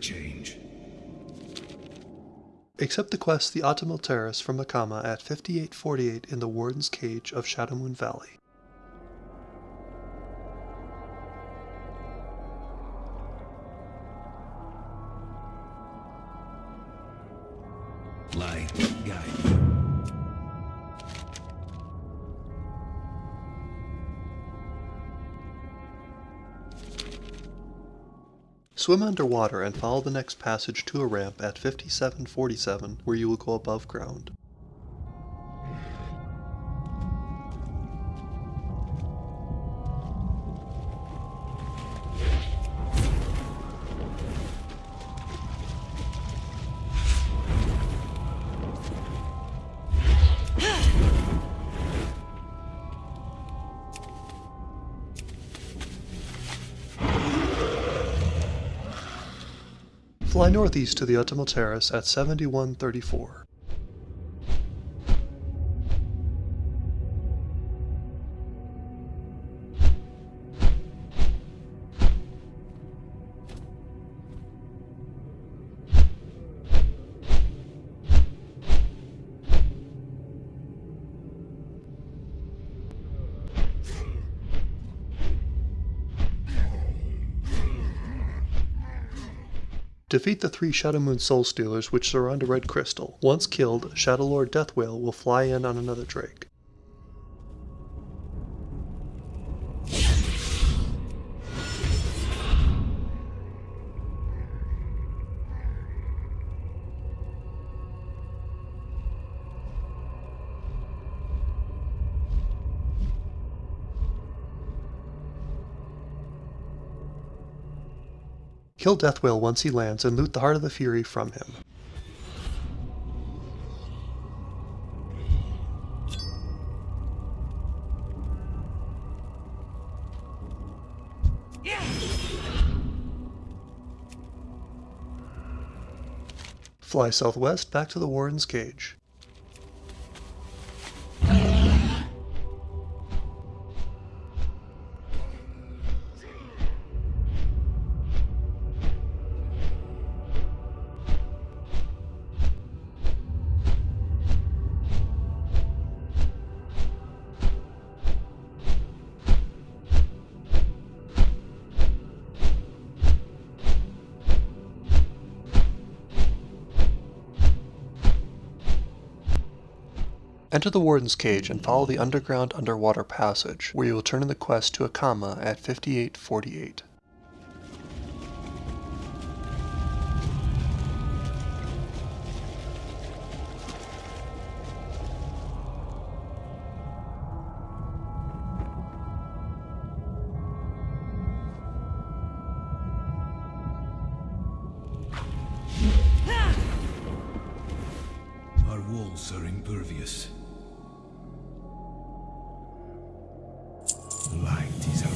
change. Accept the quest The Autumnal Terrace from Akama at 5848 in the Warden's Cage of Shadowmoon Valley. Light, guide Swim underwater and follow the next passage to a ramp at 5747 where you will go above ground. Fly northeast to the Autumnal Terrace at 7134. Defeat the three Shadowmoon Soul Stealers which surround a red crystal. Once killed, Shadowlord Deathwail will fly in on another drake. Kill Deathwail once he lands and loot the Heart of the Fury from him. Fly southwest back to the Warden's Cage. Enter the Warden's Cage and follow the underground underwater passage, where you will turn in the quest to Akama at 5848. Our walls are impervious. Light is our